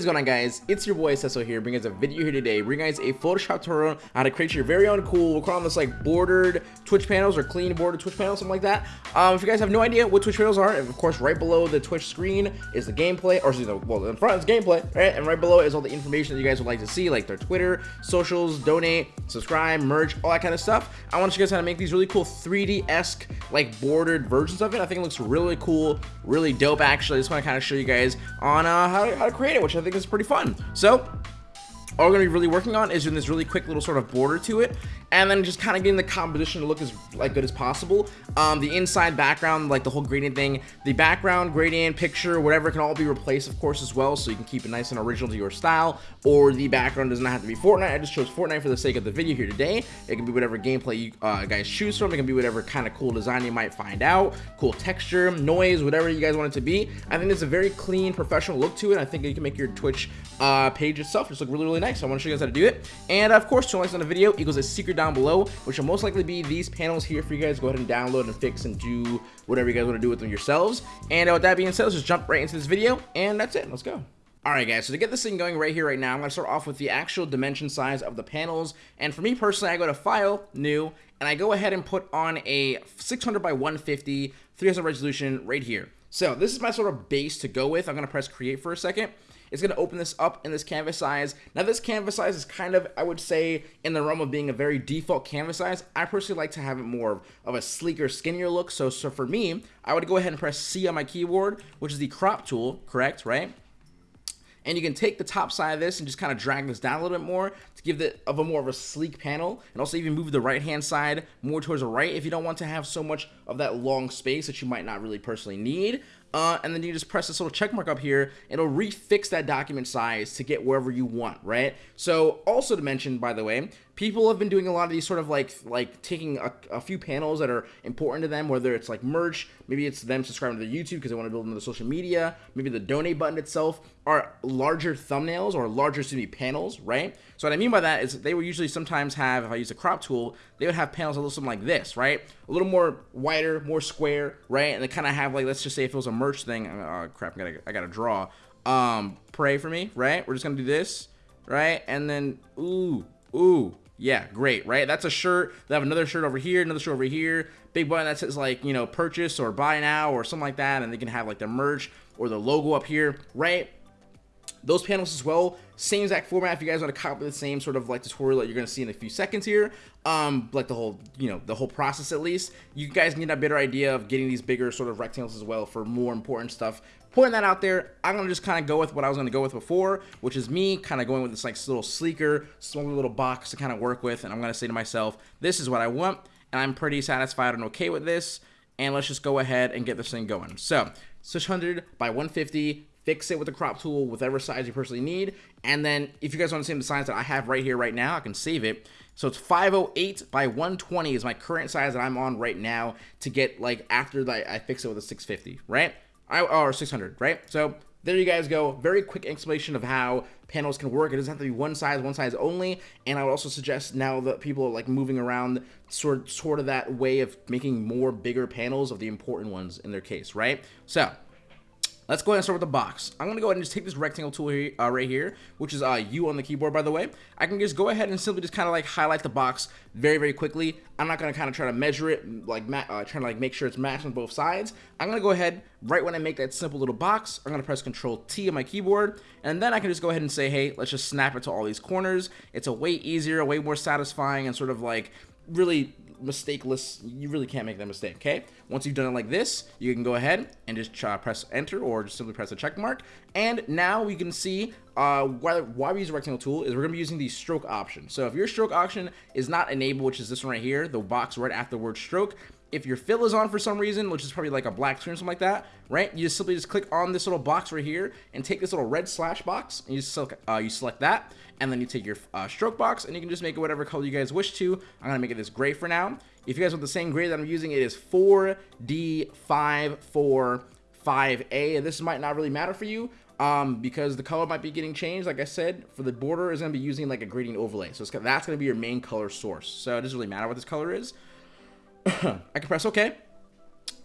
is going on guys? It's your boy Cecil here, bringing us a video here today, bringing guys a Photoshop tutorial on how to create your very own cool, we're calling this like bordered Twitch panels or clean bordered Twitch panels, something like that. Um, if you guys have no idea what Twitch panels are, of course right below the Twitch screen is the gameplay, or excuse me, well in front is gameplay, right? And right below is all the information that you guys would like to see, like their Twitter, socials, donate, subscribe, merch, all that kind of stuff. I want to show you guys how to make these really cool 3D-esque like bordered versions of it. I think it looks really cool, really dope actually. I just want to kind of show you guys on uh, how, to, how to create it, which I think is pretty fun. So all we're going to be really working on is doing this really quick little sort of border to it and then just kind of getting the composition to look as like good as possible. Um, the inside background like the whole gradient thing the background gradient picture whatever can all be replaced of course as well so you can keep it nice and original to your style or the background does not have to be Fortnite. I just chose Fortnite for the sake of the video here today. It can be whatever gameplay you uh, guys choose from. It can be whatever kind of cool design you might find out cool texture noise whatever you guys want it to be. I think it's a very clean professional look to it I think you can make your Twitch uh, page itself just look really really nice so I want to show you guys how to do it and of course two likes on the video equals a secret down below, which will most likely be these panels here for you guys. Go ahead and download and fix and do whatever you guys want to do with them yourselves. And with that being said, let's just jump right into this video, and that's it. Let's go. Alright guys, so to get this thing going right here, right now, I'm going to start off with the actual dimension size of the panels. And for me personally, I go to File, New, and I go ahead and put on a 600 by 150, 300 resolution right here. So this is my sort of base to go with. I'm going to press Create for a second. It's going to open this up in this canvas size. Now this canvas size is kind of, I would say, in the realm of being a very default canvas size. I personally like to have it more of a sleeker, skinnier look. So, so for me, I would go ahead and press C on my keyboard, which is the crop tool, correct, right? and you can take the top side of this and just kind of drag this down a little bit more to give it of a more of a sleek panel and also even move the right hand side more towards the right if you don't want to have so much of that long space that you might not really personally need uh, and then you just press this little check mark up here. It'll refix that document size to get wherever you want right? So also to mention by the way people have been doing a lot of these sort of like like taking a, a few panels that are important to them whether it's like merch maybe it's them subscribing to their youtube because they want to build another social media maybe the donate button itself are larger thumbnails or larger to be panels right? So what i mean by that is they would usually sometimes have if i use a crop tool they would have panels that look something like this right? A little more wider more square right? And they kind of have like let's just say if it was a merch thing oh crap i gotta i gotta draw. Um pray for me right? We're just gonna do this right? And then ooh ooh yeah, great, right? That's a shirt. They have another shirt over here, another shirt over here. Big button that says like, you know, purchase or buy now or something like that. And they can have like their merch or the logo up here, right? Those panels as well, same exact format. If you guys want to copy the same sort of like tutorial that you're going to see in a few seconds here, um, like the whole, you know, the whole process at least, you guys need a better idea of getting these bigger sort of rectangles as well for more important stuff Pointing that out there, I'm going to just kind of go with what I was going to go with before, which is me kind of going with this like little sleeker, smaller little box to kind of work with. And I'm going to say to myself, this is what I want. And I'm pretty satisfied and okay with this. And let's just go ahead and get this thing going. So 600 by 150, fix it with the crop tool, whatever size you personally need. And then if you guys want to see the size that I have right here right now, I can save it. So it's 508 by 120 is my current size that I'm on right now to get like after that I fix it with a 650, right? Or 600, right? So there you guys go. Very quick explanation of how panels can work. It doesn't have to be one size, one size only. And I would also suggest now that people are like moving around sort, sort of that way of making more bigger panels of the important ones in their case, right? So Let's go ahead and start with the box. I'm going to go ahead and just take this rectangle tool here, uh, right here, which is uh, U on the keyboard, by the way. I can just go ahead and simply just kind of like highlight the box very, very quickly. I'm not going to kind of try to measure it, like uh, trying to like make sure it's matched on both sides. I'm going to go ahead, right when I make that simple little box, I'm going to press Control T on my keyboard, and then I can just go ahead and say, hey, let's just snap it to all these corners. It's a way easier, way more satisfying, and sort of like really mistakeless. You really can't make that mistake, okay? Once you've done it like this, you can go ahead and just press enter or just simply press a check mark. And now we can see uh, why, why we use a rectangle tool is we're to be using the stroke option. So if your stroke option is not enabled, which is this one right here, the box right after the word stroke, if your fill is on for some reason, which is probably like a black screen or something like that, right? You just simply just click on this little box right here and take this little red slash box and you select, uh, you select that and then you take your uh, stroke box and you can just make it whatever color you guys wish to. I'm gonna make it this gray for now. If you guys want the same gray that I'm using, it is 4D545A and this might not really matter for you um, because the color might be getting changed. Like I said, for the border is gonna be using like a gradient overlay. So that's gonna be your main color source. So it doesn't really matter what this color is. I can press OK.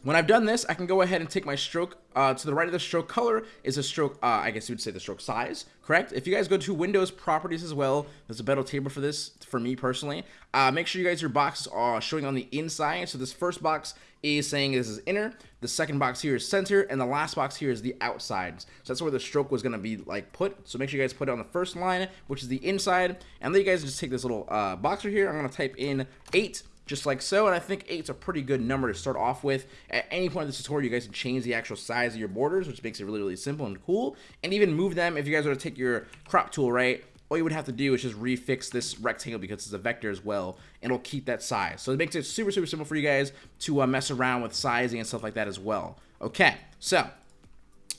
When I've done this, I can go ahead and take my stroke uh, to the right of the stroke color is a stroke, uh, I guess you would say the stroke size, correct? If you guys go to Windows properties as well, there's a better table for this, for me personally. Uh, make sure you guys, your boxes are showing on the inside. So this first box is saying this is inner, the second box here is center, and the last box here is the outside. So that's where the stroke was gonna be like put. So make sure you guys put it on the first line, which is the inside. And then you guys just take this little uh, box right here. I'm gonna type in eight just like so. And I think eight's a pretty good number to start off with. At any point in the tutorial, you guys can change the actual size of your borders, which makes it really, really simple and cool. And even move them if you guys were to take your crop tool, right? All you would have to do is just refix this rectangle because it's a vector as well, and it'll keep that size. So it makes it super, super simple for you guys to uh, mess around with sizing and stuff like that as well. Okay, so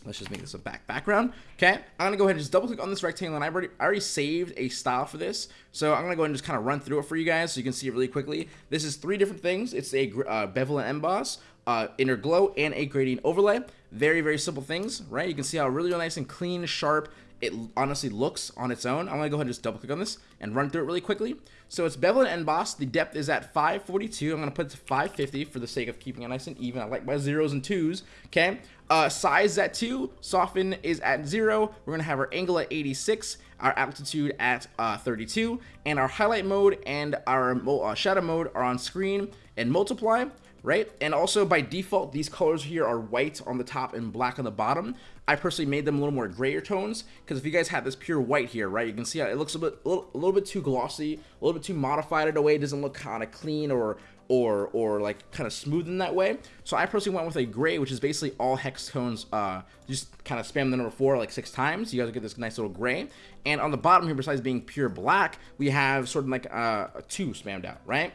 Let's just make this a back background. Okay, I'm gonna go ahead and just double click on this rectangle and I've already, I already saved a style for this. So I'm gonna go ahead and just kind of run through it for you guys so you can see it really quickly. This is three different things. It's a uh, bevel and emboss, uh, inner glow, and a gradient overlay. Very, very simple things, right? You can see how really, really nice and clean, sharp, it honestly looks on its own. I'm gonna go ahead and just double click on this and run through it really quickly. So it's bevel and emboss. The depth is at 542. I'm gonna put it to 550 for the sake of keeping it nice and even. I like my zeros and twos. Okay. Uh, size at two. Soften is at zero. We're gonna have our angle at 86. Our altitude at uh, 32, and our highlight mode and our uh, shadow mode are on screen and multiply right? And also by default, these colors here are white on the top and black on the bottom. I personally made them a little more grayer tones because if you guys had this pure white here, right, you can see how it looks a, bit, a, little, a little bit too glossy, a little bit too modified in a way. It doesn't look kind of clean or or or like kind of smooth in that way. So I personally went with a gray, which is basically all hex tones. Uh, just kind of spam the number four like six times. You guys get this nice little gray. And on the bottom here, besides being pure black, we have sort of like uh, a two spammed out, right?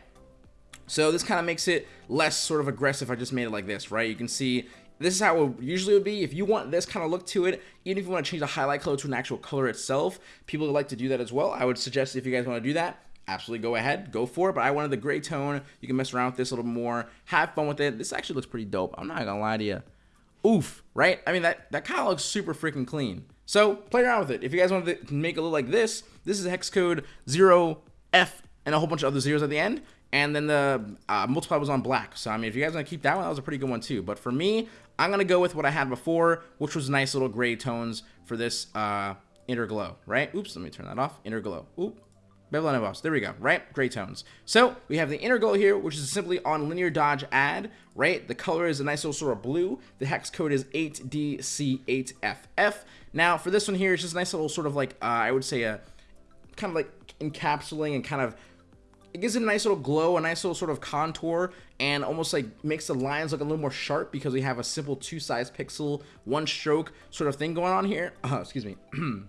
So this kind of makes it less sort of aggressive. I just made it like this, right? You can see this is how it usually would be. If you want this kind of look to it, even if you want to change the highlight color to an actual color itself, people like to do that as well. I would suggest if you guys want to do that, absolutely go ahead, go for it. But I wanted the gray tone. You can mess around with this a little more, have fun with it. This actually looks pretty dope. I'm not gonna lie to you. Oof, right? I mean, that, that kind of looks super freaking clean. So play around with it. If you guys want to make it look like this, this is hex code 0F and a whole bunch of other zeros at the end. And then the uh, multiply was on black. So, I mean, if you guys want to keep that one, that was a pretty good one too. But for me, I'm going to go with what I had before, which was nice little gray tones for this uh, inner glow, right? Oops, let me turn that off. Inner glow. Oop. Bevel and emboss. There we go, right? Gray tones. So we have the inner glow here, which is simply on linear dodge add, right? The color is a nice little sort of blue. The hex code is 8DC8FF. Now for this one here, it's just a nice little sort of like, uh, I would say a kind of like encapsulating and kind of it gives it a nice little glow, a nice little sort of contour, and almost like makes the lines look a little more sharp because we have a simple two size pixel, one stroke sort of thing going on here. Uh, excuse me.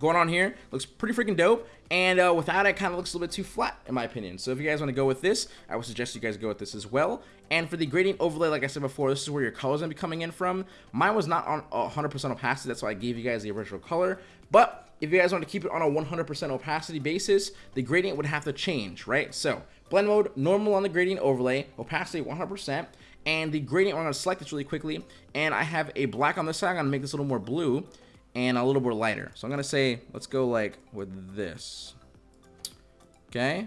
going on here. Looks pretty freaking dope. And uh, without it kind of looks a little bit too flat in my opinion. So if you guys want to go with this I would suggest you guys go with this as well. And for the gradient overlay like I said before this is where your colors gonna be coming in from. Mine was not on 100% opacity that's why I gave you guys the original color. But if you guys want to keep it on a 100% opacity basis, the gradient would have to change, right? So blend mode, normal on the gradient overlay, opacity 100%, and the gradient, I'm going to select this really quickly, and I have a black on this side, I'm going to make this a little more blue, and a little more lighter. So I'm going to say, let's go like with this. Okay.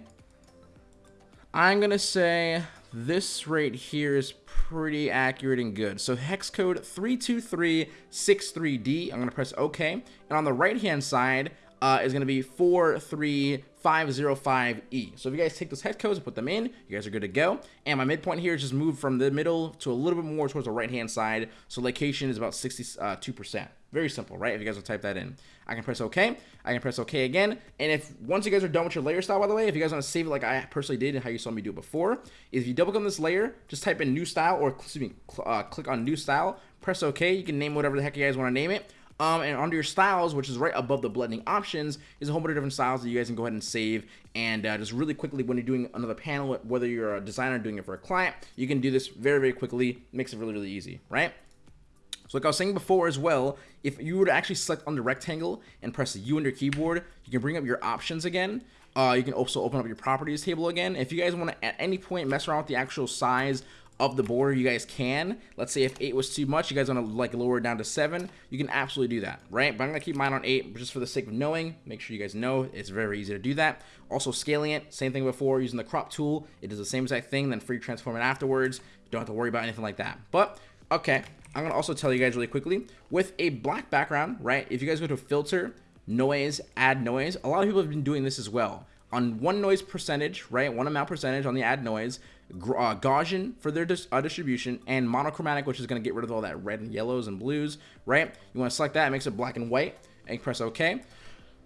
I'm going to say this right here is pretty accurate and good. So hex code 32363D. I'm going to press OK. And on the right hand side uh, is going to be 43505E. So if you guys take those hex codes and put them in, you guys are good to go. And my midpoint here is just moved from the middle to a little bit more towards the right hand side. So location is about 62%. Very simple, right? If you guys will type that in. I can press OK. I can press OK again. And if once you guys are done with your layer style, by the way, if you guys want to save it like I personally did and how you saw me do it before, if you double click on this layer, just type in new style or excuse me, uh, click on new style, press OK. You can name whatever the heck you guys want to name it. Um, and under your styles, which is right above the blending options, is a whole bunch of different styles that you guys can go ahead and save. And uh, just really quickly, when you're doing another panel, whether you're a designer doing it for a client, you can do this very, very quickly. Makes it really, really easy, right? So like I was saying before as well, if you were to actually select on the rectangle and press U on your keyboard, you can bring up your options again. Uh, you can also open up your properties table again. If you guys want to at any point mess around with the actual size of the border, you guys can. Let's say if 8 was too much, you guys want to like lower it down to 7, you can absolutely do that, right? But I'm going to keep mine on 8 just for the sake of knowing. Make sure you guys know it's very easy to do that. Also scaling it, same thing before, using the crop tool. It does the same exact thing, then free transform it afterwards. You don't have to worry about anything like that. But, okay, I'm going to also tell you guys really quickly, with a black background, right, if you guys go to filter, noise, add noise, a lot of people have been doing this as well. On one noise percentage, right, one amount percentage on the add noise, uh, Gaussian for their dis uh, distribution, and monochromatic, which is going to get rid of all that red and yellows and blues, right? You want to select that, it makes it black and white, and press OK.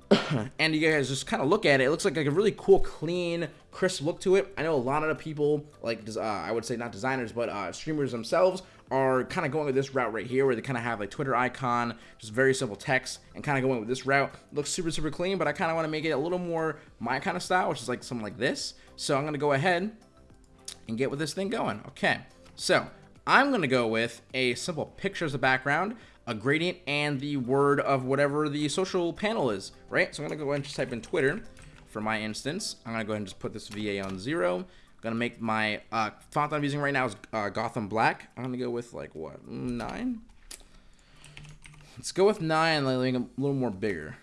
and you guys just kind of look at it. It looks like, like a really cool, clean, crisp look to it. I know a lot of the people, like uh, I would say not designers, but uh, streamers themselves, are kind of going with this route right here, where they kind of have like Twitter icon, just very simple text, and kind of going with this route. looks super, super clean, but I kind of want to make it a little more my kind of style, which is like something like this. So I'm going to go ahead and get with this thing going. Okay, so I'm going to go with a simple picture as a background, a gradient, and the word of whatever the social panel is, right? So I'm going to go ahead and just type in Twitter for my instance. I'm going to go ahead and just put this VA on zero. To make my uh, font I'm using right now is uh, Gotham Black. I'm to go with like, what, nine? Let's go with nine, it a little more bigger.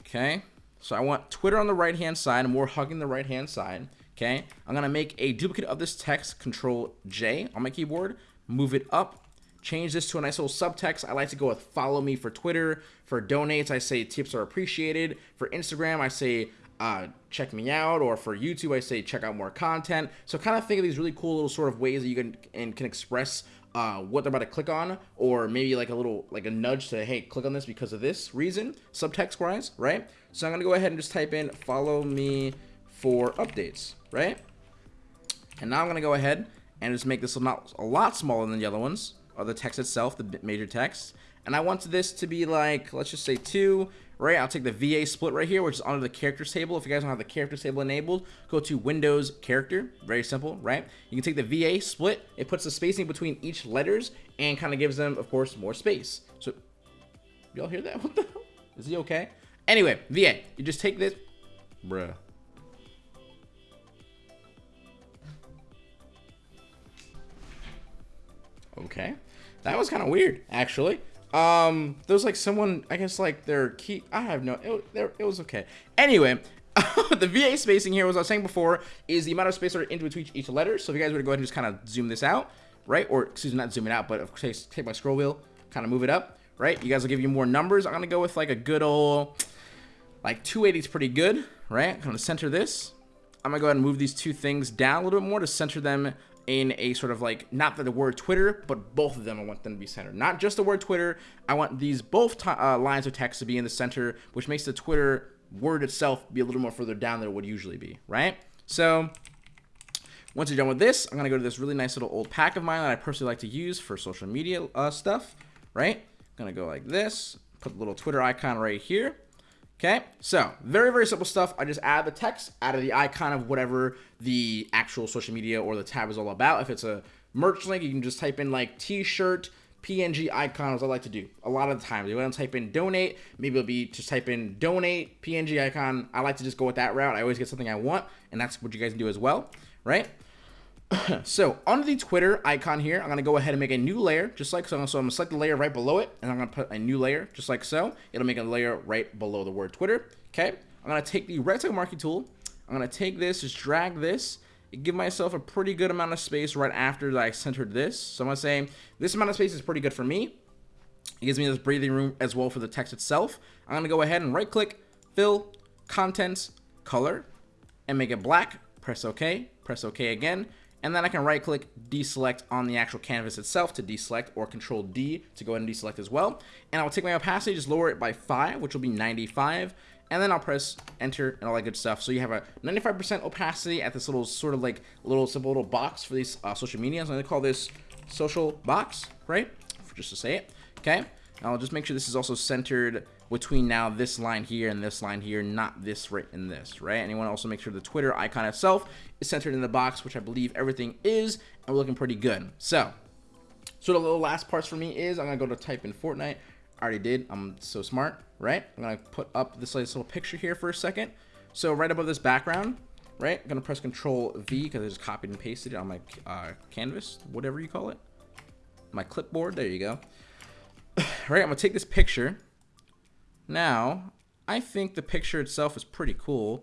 Okay, so I want Twitter on the right-hand side, and more hugging the right-hand side. Okay, I'm gonna make a duplicate of this text, Control J on my keyboard, move it up, change this to a nice little subtext. I like to go with follow me for Twitter. For donates, I say tips are appreciated. For Instagram, I say uh, check me out, or for YouTube, I say check out more content. So kind of think of these really cool little sort of ways that you can and can express uh, what they're about to click on, or maybe like a little like a nudge to hey, click on this because of this reason, subtext wise, right? So I'm gonna go ahead and just type in follow me for updates, right? And now I'm to go ahead and just make this a lot, a lot smaller than the other ones, or the text itself, the major text. And I want this to be like, let's just say 2, right? I'll take the VA split right here, which is under the characters table. If you guys don't have the characters table enabled, go to Windows Character. Very simple, right? You can take the VA split. It puts the spacing between each letters and kind of gives them, of course, more space. So, y'all hear that? What the hell? Is he okay? Anyway, VA, you just take this. Bruh. Okay. That was kind of weird, actually. Um, there was like someone, I guess like their key, I have no, it, it was okay. Anyway, the VA spacing here, as I was saying before, is the amount of space that are in between each letter. So if you guys were to go ahead and just kind of zoom this out, right? Or, excuse me, not zoom it out, but of course, take my scroll wheel, kind of move it up, right? You guys will give you more numbers. I'm going to go with like a good old, like 280 is pretty good, right? I'm going to center this. I'm going to go ahead and move these two things down a little bit more to center them in a sort of like not the word Twitter, but both of them. I want them to be centered. Not just the word Twitter. I want these both uh, lines of text to be in the center, which makes the Twitter word itself be a little more further down than it would usually be, right? So once you're done with this, I'm gonna go to this really nice little old pack of mine that I personally like to use for social media uh, stuff, right? I'm gonna go like this, put the little Twitter icon right here. Okay, so very, very simple stuff. I just add the text, add the icon of whatever the actual social media or the tab is all about. If it's a merch link, you can just type in like t-shirt, PNG icons I like to do a lot of the times. You want to type in donate, maybe it'll be just type in donate, PNG icon. I like to just go with that route. I always get something I want, and that's what you guys do as well, right? so under the Twitter icon here, I'm going to go ahead and make a new layer, just like so. So I'm going to select the layer right below it, and I'm going to put a new layer, just like so. It'll make a layer right below the word Twitter. Okay. I'm going to take the rectangle marquee tool. I'm going to take this, just drag this, give myself a pretty good amount of space right after I centered this. So I'm going to say this amount of space is pretty good for me. It gives me this breathing room as well for the text itself. I'm going to go ahead and right click, fill, contents, color, and make it black. Press OK, press OK again and then I can right click deselect on the actual canvas itself to deselect or control D to go ahead and deselect as well. And I'll take my opacity, just lower it by 5, which will be 95. And then I'll press enter and all that good stuff. So you have a 95% opacity at this little sort of like little simple little box for these uh, social media. So I'm going to call this social box, right? Just to say it. Okay. I'll just make sure this is also centered between now this line here and this line here, not this right and this, right? And you want to also make sure the Twitter icon itself is centered in the box, which I believe everything is, and we're looking pretty good. So, so the last parts for me is I'm going to go to type in Fortnite. I already did. I'm so smart, right? I'm going to put up this little picture here for a second. So right above this background, right? I'm gonna press Control V because I just copied and pasted it on my uh, canvas, whatever you call it. My clipboard, there you go. right, I'm gonna take this picture. Now, I think the picture itself is pretty cool.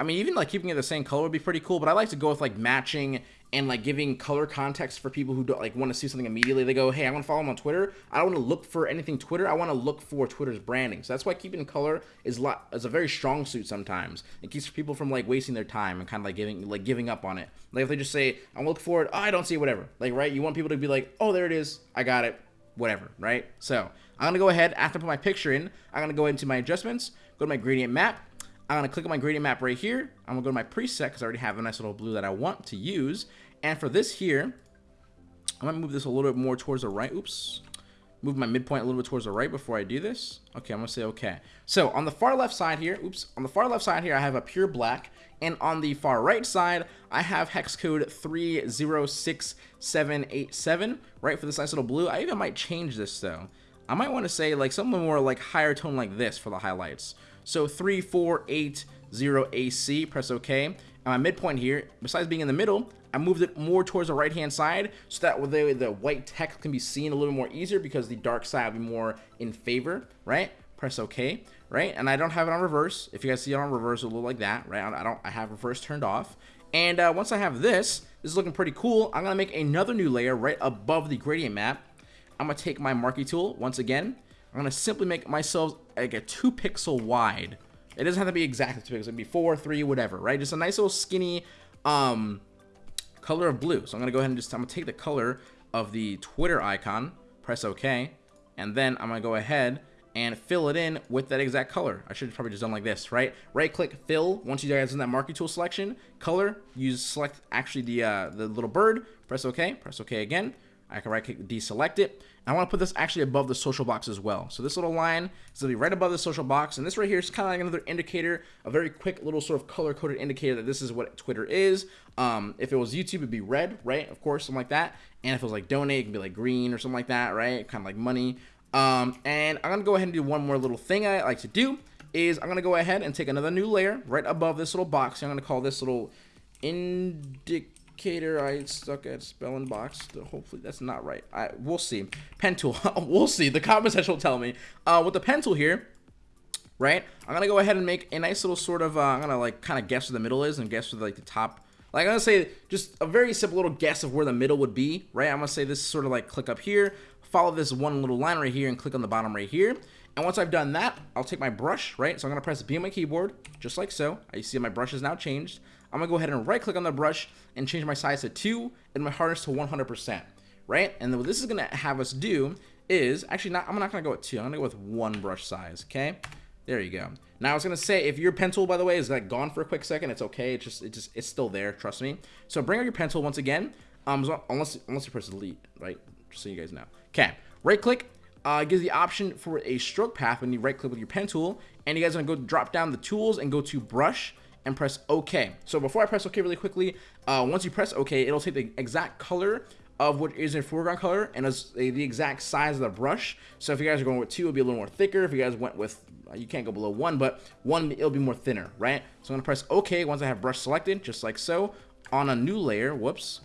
I mean, even like keeping it the same color would be pretty cool, but I like to go with like matching and like giving color context for people who don't like want to see something immediately. They go, hey, I want to follow them on Twitter. I don't want to look for anything Twitter. I want to look for Twitter's branding. So that's why keeping color is a lot is a very strong suit sometimes. It keeps people from like wasting their time and kind of like giving like giving up on it. Like if they just say, I'm looking for it, oh, I don't see it, whatever. Like right, you want people to be like, oh, there it is, I got it, whatever, right? So I'm gonna go ahead after I put my picture in. I'm gonna go into my adjustments, go to my gradient map I'm going to click on my gradient map right here. I'm going to go to my preset because I already have a nice little blue that I want to use. And for this here, I'm going to move this a little bit more towards the right. Oops. Move my midpoint a little bit towards the right before I do this. Okay, I'm going to say okay. So on the far left side here, oops, on the far left side here, I have a pure black. And on the far right side, I have hex code 306787, right, for this nice little blue. I even might change this, though. I might want to say, like, something more, like, higher tone like this for the highlights. So 3480 AC, press OK. And my midpoint here, besides being in the middle, I moved it more towards the right hand side so that the, the white text can be seen a little more easier because the dark side will be more in favor, right? Press OK, right? And I don't have it on reverse. If you guys see it on reverse, it'll look like that, right? I don't. I have reverse turned off. And uh, once I have this, this is looking pretty cool. I'm gonna make another new layer right above the gradient map. I'm gonna take my marquee tool once again, I'm to simply make myself like a 2 pixel wide. It doesn't have to be exactly 2 pixels. It can be 4, 3, whatever, right? Just a nice little skinny um, color of blue. So I'm to go ahead and just, I'm to take the color of the Twitter icon, press OK, and then I'm to go ahead and fill it in with that exact color. I should probably just done like this, right? Right click fill. Once you guys in that marquee tool selection, color, use select actually the uh, the little bird, press OK, press OK again. I can right click deselect it. I want to put this actually above the social box as well. So this little line is going to be right above the social box. And this right here is kind of like another indicator, a very quick little sort of color-coded indicator that this is what Twitter is. Um, if it was YouTube, it'd be red, right? Of course, something like that. And if it was like donate, it can be like green or something like that, right? Kind of like money. Um, and I'm going to go ahead and do one more little thing I like to do is I'm going to go ahead and take another new layer right above this little box. I'm going to call this little indicator I stuck at spelling box. Hopefully that's not right. I we'll see. Pen tool, we'll see. The comment section will tell me. Uh, with the pen tool here, right? I'm gonna go ahead and make a nice little sort of. Uh, I'm gonna like kind of guess where the middle is and guess where like the top. Like I'm gonna say just a very simple little guess of where the middle would be, right? I'm gonna say this sort of like click up here, follow this one little line right here, and click on the bottom right here. And once I've done that, I'll take my brush, right? So I'm gonna press B on my keyboard, just like so. I see my brush is now changed. I'm gonna go ahead and right click on the brush and change my size to 2 and my hardness to 100%, right? And what this is gonna have us do is, actually not, I'm not gonna go with 2, I'm gonna go with 1 brush size, okay? There you go. Now I was gonna say, if your pen tool, by the way, is like gone for a quick second, it's okay. It's just, it just, it's still there. Trust me. So bring out your pencil once again. Um, unless, unless you press delete, right? Just so you guys know. Okay. Right click. Uh, gives the option for a stroke path when you right click with your pen tool, and you guys are gonna go drop down the tools and go to brush and press OK. So before I press OK really quickly, uh, once you press OK, it'll take the exact color of what is in foreground color and it's the exact size of the brush. So if you guys are going with two, it'll be a little more thicker. If you guys went with, you can't go below one, but one, it'll be more thinner, right? So I'm gonna press OK once I have brush selected, just like so. On a new layer, whoops.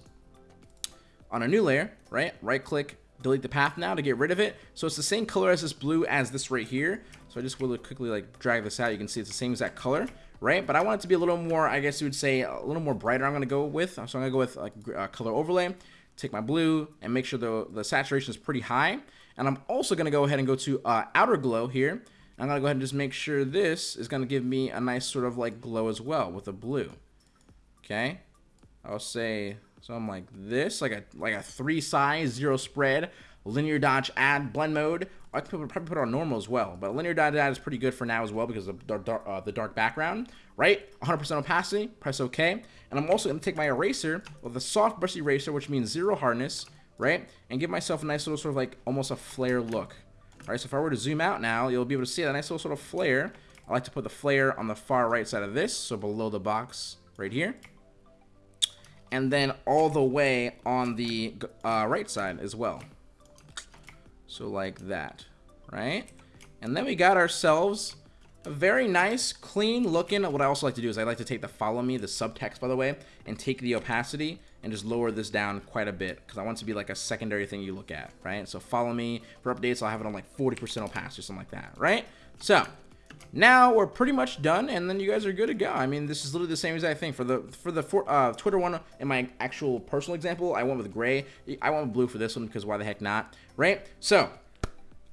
On a new layer, right? Right click, delete the path now to get rid of it. So it's the same color as this blue as this right here. So I just will quickly like drag this out. You can see it's the same exact color right? But I want it to be a little more, I guess you would say, a little more brighter I'm going to go with. So I'm going to go with like a color overlay, take my blue, and make sure the, the saturation is pretty high. And I'm also going to go ahead and go to uh, outer glow here. I'm going to go ahead and just make sure this is going to give me a nice sort of like glow as well with the blue. Okay. I'll say, so I'm like this, like a, like a three size, zero spread linear dodge add blend mode. I could probably put it on normal as well, but linear dodge add is pretty good for now as well because of the dark, uh, the dark background, right? 100% opacity, press OK. And I'm also going to take my eraser with a soft brush eraser, which means zero hardness, right? And give myself a nice little sort of like almost a flare look. All right, so if I were to zoom out now, you'll be able to see that nice little sort of flare. I like to put the flare on the far right side of this, so below the box right here. And then all the way on the uh, right side as well. So like that, right? And then we got ourselves a very nice, clean looking. What I also like to do is I like to take the follow me, the subtext by the way, and take the opacity and just lower this down quite a bit because I want it to be like a secondary thing you look at, right? So follow me for updates. I'll have it on like 40% opacity or something like that, right? So now we're pretty much done and then you guys are good to go i mean this is literally the same exact thing for the for the for, uh, twitter one in my actual personal example i went with gray i went with blue for this one because why the heck not right so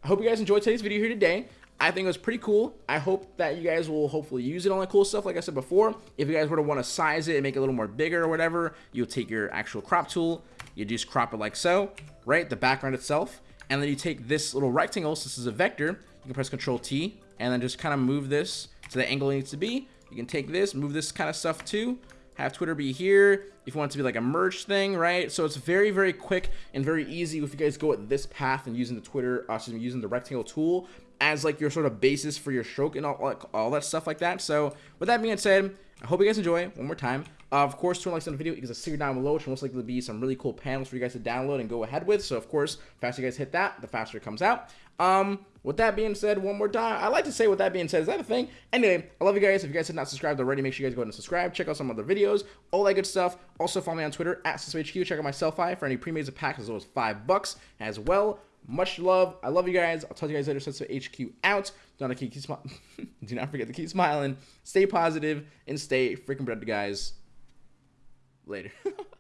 i hope you guys enjoyed today's video here today I think it was pretty cool. I hope that you guys will hopefully use it on the cool stuff. Like I said before, if you guys were to want to size it and make it a little more bigger or whatever, you'll take your actual crop tool, you just crop it like so, right? The background itself. And then you take this little rectangle, so this is a vector, you can press Control T, and then just kind of move this to the angle it needs to be. You can take this, move this kind of stuff too, have Twitter be here if you want it to be like a merge thing, right? So it's very, very quick and very easy if you guys go at this path and using the Twitter, uh, excuse me, using the rectangle tool as like your sort of basis for your stroke and all, like, all that stuff like that. So with that being said, I hope you guys enjoy one more time. Uh, of course, turn likes on the video because a secret down below, which most likely be some really cool panels for you guys to download and go ahead with. So of course, faster you guys hit that, the faster it comes out. Um, with that being said, one more time, I like to say with that being said, is that a thing? Anyway, I love you guys. If you guys have not subscribed already, make sure you guys go ahead and subscribe. Check out some other videos, all that good stuff. Also follow me on Twitter at SystemHQ. Check out my Sellfy for any pre-made packs as low as five bucks as well. Much love. I love you guys. I'll talk to you guys later. So HQ out. Do not keep, keep Do not forget to keep smiling. Stay positive and stay freaking bread, guys. Later.